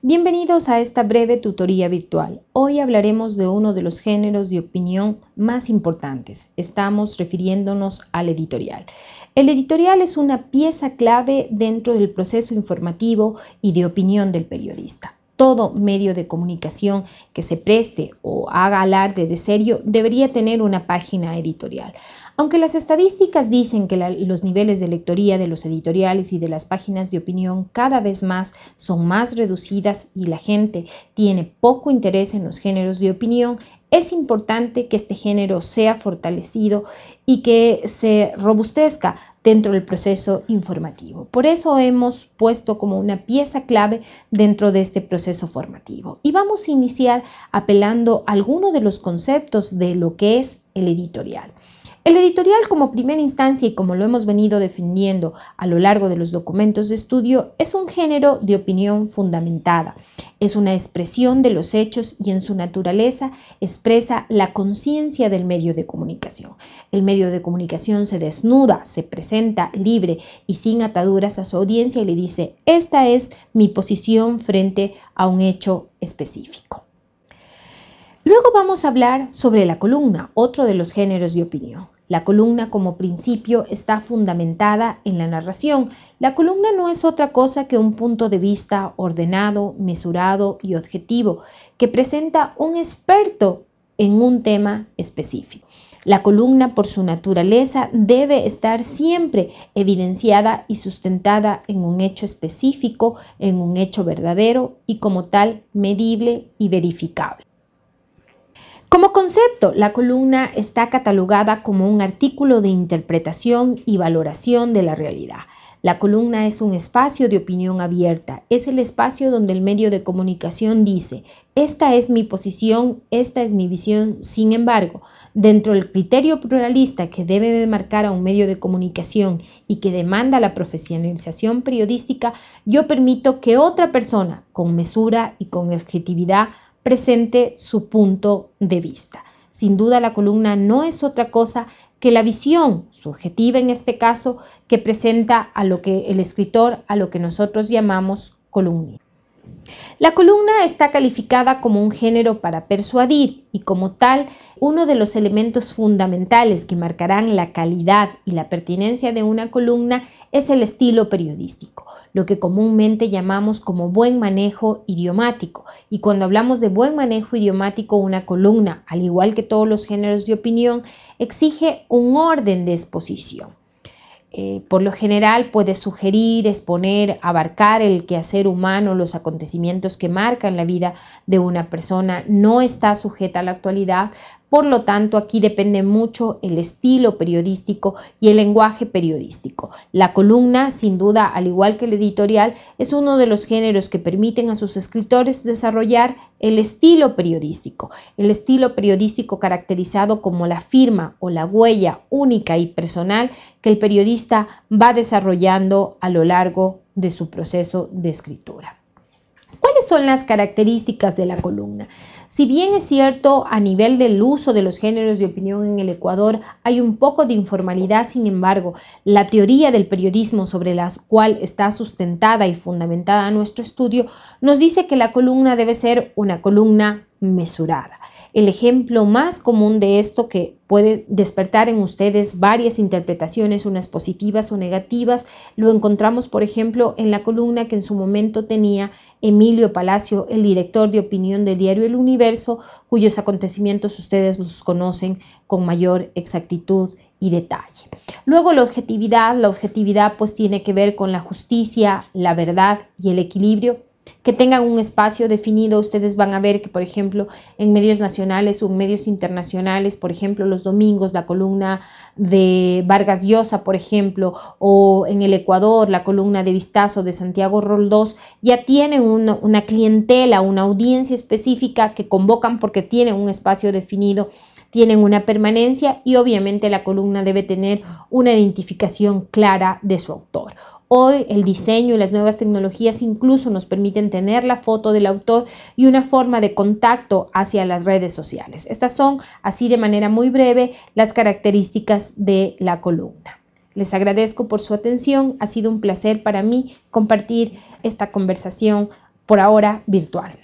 Bienvenidos a esta breve tutoría virtual. Hoy hablaremos de uno de los géneros de opinión más importantes. Estamos refiriéndonos al editorial. El editorial es una pieza clave dentro del proceso informativo y de opinión del periodista. Todo medio de comunicación que se preste o haga alarde de serio debería tener una página editorial. Aunque las estadísticas dicen que los niveles de lectoría de los editoriales y de las páginas de opinión cada vez más son más reducidas y la gente tiene poco interés en los géneros de opinión, es importante que este género sea fortalecido y que se robustezca dentro del proceso informativo. Por eso hemos puesto como una pieza clave dentro de este proceso formativo. Y vamos a iniciar apelando a algunos de los conceptos de lo que es el editorial. El editorial como primera instancia y como lo hemos venido defendiendo a lo largo de los documentos de estudio es un género de opinión fundamentada. Es una expresión de los hechos y en su naturaleza expresa la conciencia del medio de comunicación. El medio de comunicación se desnuda, se presenta libre y sin ataduras a su audiencia y le dice, esta es mi posición frente a un hecho específico. Luego vamos a hablar sobre la columna, otro de los géneros de opinión. La columna como principio está fundamentada en la narración. La columna no es otra cosa que un punto de vista ordenado, mesurado y objetivo que presenta un experto en un tema específico. La columna por su naturaleza debe estar siempre evidenciada y sustentada en un hecho específico, en un hecho verdadero y como tal medible y verificable. Como concepto, la columna está catalogada como un artículo de interpretación y valoración de la realidad. La columna es un espacio de opinión abierta, es el espacio donde el medio de comunicación dice, esta es mi posición, esta es mi visión, sin embargo, dentro del criterio pluralista que debe marcar a un medio de comunicación y que demanda la profesionalización periodística, yo permito que otra persona, con mesura y con objetividad, presente su punto de vista. Sin duda la columna no es otra cosa que la visión subjetiva en este caso que presenta a lo que el escritor, a lo que nosotros llamamos columna. La columna está calificada como un género para persuadir y como tal uno de los elementos fundamentales que marcarán la calidad y la pertinencia de una columna es el estilo periodístico lo que comúnmente llamamos como buen manejo idiomático. Y cuando hablamos de buen manejo idiomático, una columna, al igual que todos los géneros de opinión, exige un orden de exposición. Eh, por lo general puede sugerir, exponer, abarcar el quehacer humano, los acontecimientos que marcan la vida de una persona, no está sujeta a la actualidad, por lo tanto, aquí depende mucho el estilo periodístico y el lenguaje periodístico. La columna, sin duda, al igual que el editorial, es uno de los géneros que permiten a sus escritores desarrollar el estilo periodístico. El estilo periodístico caracterizado como la firma o la huella única y personal que el periodista va desarrollando a lo largo de su proceso de escritura. ¿Cuáles son las características de la columna? Si bien es cierto, a nivel del uso de los géneros de opinión en el Ecuador hay un poco de informalidad, sin embargo, la teoría del periodismo sobre la cual está sustentada y fundamentada nuestro estudio nos dice que la columna debe ser una columna mesurada. El ejemplo más común de esto que puede despertar en ustedes varias interpretaciones, unas positivas o negativas, lo encontramos, por ejemplo, en la columna que en su momento tenía Emilio Palacio, el director de opinión del diario El Universo, cuyos acontecimientos ustedes los conocen con mayor exactitud y detalle. Luego la objetividad, la objetividad pues tiene que ver con la justicia, la verdad y el equilibrio que tengan un espacio definido. Ustedes van a ver que, por ejemplo, en medios nacionales o en medios internacionales, por ejemplo, los domingos, la columna de Vargas Llosa, por ejemplo, o en el Ecuador, la columna de Vistazo de Santiago Roldós, ya tienen una, una clientela, una audiencia específica que convocan porque tienen un espacio definido tienen una permanencia y obviamente la columna debe tener una identificación clara de su autor. Hoy el diseño y las nuevas tecnologías incluso nos permiten tener la foto del autor y una forma de contacto hacia las redes sociales. Estas son, así de manera muy breve, las características de la columna. Les agradezco por su atención. Ha sido un placer para mí compartir esta conversación por ahora virtual.